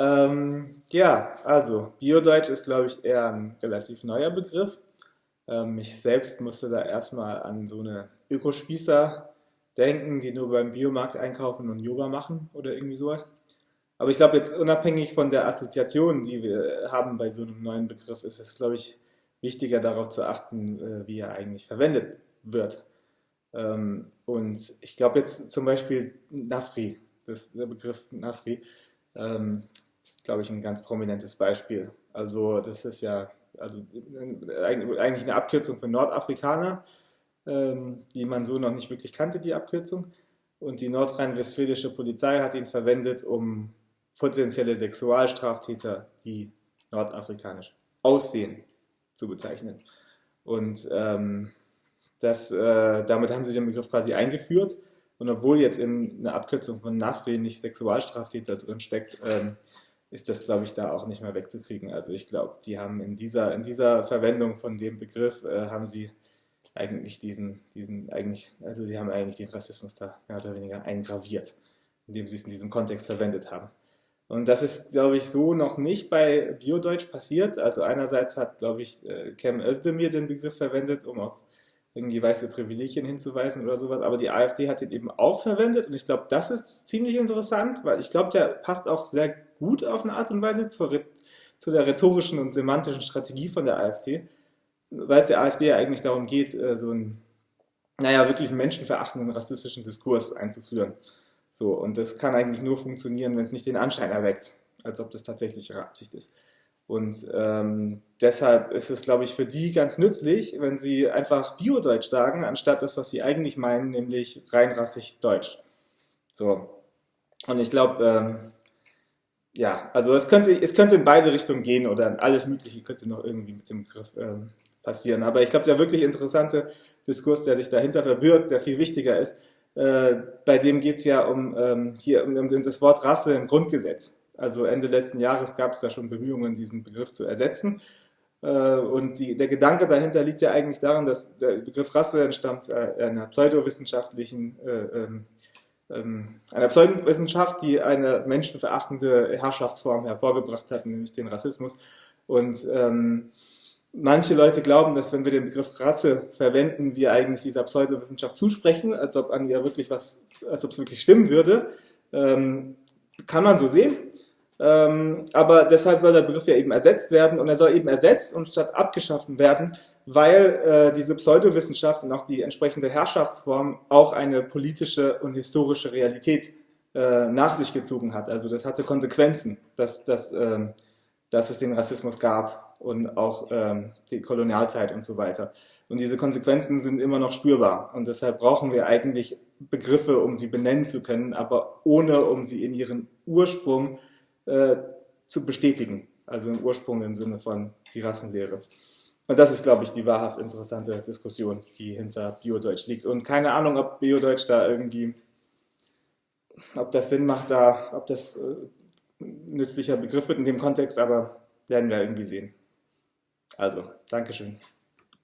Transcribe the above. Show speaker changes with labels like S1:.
S1: Ähm, ja, also Biodeutsch ist, glaube ich, eher ein relativ neuer Begriff. Ähm, ich selbst musste da erstmal an so eine Ökospießer denken, die nur beim Biomarkt einkaufen und Yoga machen oder irgendwie sowas. Aber ich glaube, jetzt unabhängig von der Assoziation, die wir haben bei so einem neuen Begriff, ist es, glaube ich, wichtiger darauf zu achten, äh, wie er eigentlich verwendet wird. Ähm, und ich glaube jetzt zum Beispiel Nafri, das, der Begriff Nafri, ähm, ist, glaube ich, ein ganz prominentes Beispiel. Also das ist ja also eigentlich eine Abkürzung für Nordafrikaner, ähm, die man so noch nicht wirklich kannte, die Abkürzung. Und die nordrhein-westfälische Polizei hat ihn verwendet, um potenzielle Sexualstraftäter, die nordafrikanisch aussehen, zu bezeichnen. Und ähm, das, äh, damit haben sie den Begriff quasi eingeführt. Und obwohl jetzt in einer Abkürzung von NAFRI nicht Sexualstraftäter drin steckt, ähm, ist das, glaube ich, da auch nicht mehr wegzukriegen. Also ich glaube, die haben in dieser, in dieser Verwendung von dem Begriff, äh, haben sie eigentlich diesen, diesen, eigentlich, also sie haben eigentlich den Rassismus da mehr oder weniger eingraviert, indem sie es in diesem Kontext verwendet haben. Und das ist, glaube ich, so noch nicht bei Biodeutsch passiert. Also einerseits hat, glaube ich, äh, Cem Özdemir den Begriff verwendet, um auf irgendwie weiße Privilegien hinzuweisen oder sowas, aber die AfD hat ihn eben auch verwendet und ich glaube, das ist ziemlich interessant, weil ich glaube, der passt auch sehr gut auf eine Art und Weise zur, zu der rhetorischen und semantischen Strategie von der AfD, weil es der AfD ja eigentlich darum geht, äh, so einen, naja, wirklich menschenverachtenden rassistischen Diskurs einzuführen. So, und das kann eigentlich nur funktionieren, wenn es nicht den Anschein erweckt, als ob das tatsächlich ihre Absicht ist. Und ähm, deshalb ist es, glaube ich, für die ganz nützlich, wenn sie einfach Biodeutsch sagen, anstatt das, was sie eigentlich meinen, nämlich reinrassig Deutsch. So. Und ich glaube, ähm, ja, also es könnte, es könnte in beide Richtungen gehen oder alles Mögliche könnte noch irgendwie mit dem Begriff ähm, passieren. Aber ich glaube, der wirklich interessante Diskurs, der sich dahinter verbirgt, der viel wichtiger ist, äh, bei dem geht es ja um, ähm, hier, um, um das Wort Rasse im Grundgesetz. Also Ende letzten Jahres gab es da schon Bemühungen, diesen Begriff zu ersetzen. Äh, und die, der Gedanke dahinter liegt ja eigentlich daran, dass der Begriff Rasse entstammt äh, einer pseudowissenschaftlichen, äh, ähm, ähm, einer Pseudowissenschaft, die eine menschenverachtende Herrschaftsform hervorgebracht hat, nämlich den Rassismus. Und ähm, manche Leute glauben, dass wenn wir den Begriff Rasse verwenden, wir eigentlich dieser Pseudowissenschaft zusprechen, als ob an ihr wirklich was, als ob es wirklich stimmen würde. Ähm, kann man so sehen. Ähm, aber deshalb soll der Begriff ja eben ersetzt werden und er soll eben ersetzt und statt abgeschaffen werden, weil äh, diese Pseudowissenschaft und auch die entsprechende Herrschaftsform auch eine politische und historische Realität äh, nach sich gezogen hat. Also das hatte Konsequenzen, dass, dass, ähm, dass es den Rassismus gab und auch ähm, die Kolonialzeit und so weiter. Und diese Konsequenzen sind immer noch spürbar und deshalb brauchen wir eigentlich Begriffe, um sie benennen zu können, aber ohne um sie in ihren Ursprung äh, zu bestätigen. Also im Ursprung im Sinne von die Rassenlehre. Und das ist, glaube ich, die wahrhaft interessante Diskussion, die hinter Biodeutsch liegt. Und keine Ahnung, ob Biodeutsch da irgendwie, ob das Sinn macht, da, ob das äh, nützlicher Begriff wird in dem Kontext, aber werden wir irgendwie sehen. Also, Dankeschön.